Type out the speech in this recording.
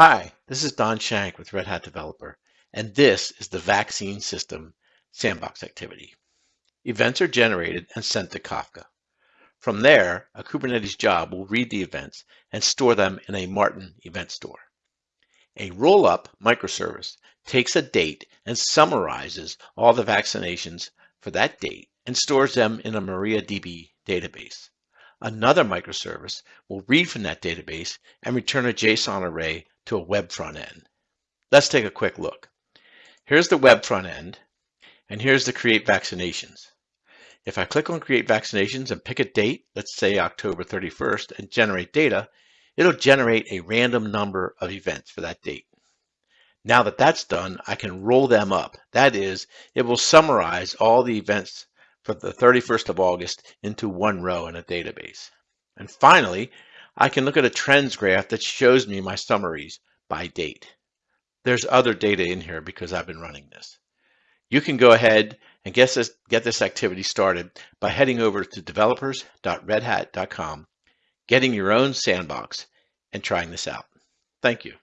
Hi, this is Don Schenck with Red Hat Developer, and this is the vaccine system sandbox activity. Events are generated and sent to Kafka. From there, a Kubernetes job will read the events and store them in a Marten event store. A rollup microservice takes a date and summarizes all the vaccinations for that date and stores them in a MariaDB database. Another microservice will read from that database and return a JSON array to a web front end. Let's take a quick look. Here's the web front end, and here's the create vaccinations. If I click on create vaccinations and pick a date, let's say October 31st, and generate data, it'll generate a random number of events for that date. Now that that's done, I can roll them up. That is, it will summarize all the events for the 31st of August into one row in a database. And finally, I can look at a trends graph that shows me my summaries by date. There's other data in here because I've been running this. You can go ahead and get this, get this activity started by heading over to developers.redhat.com, getting your own sandbox, and trying this out. Thank you.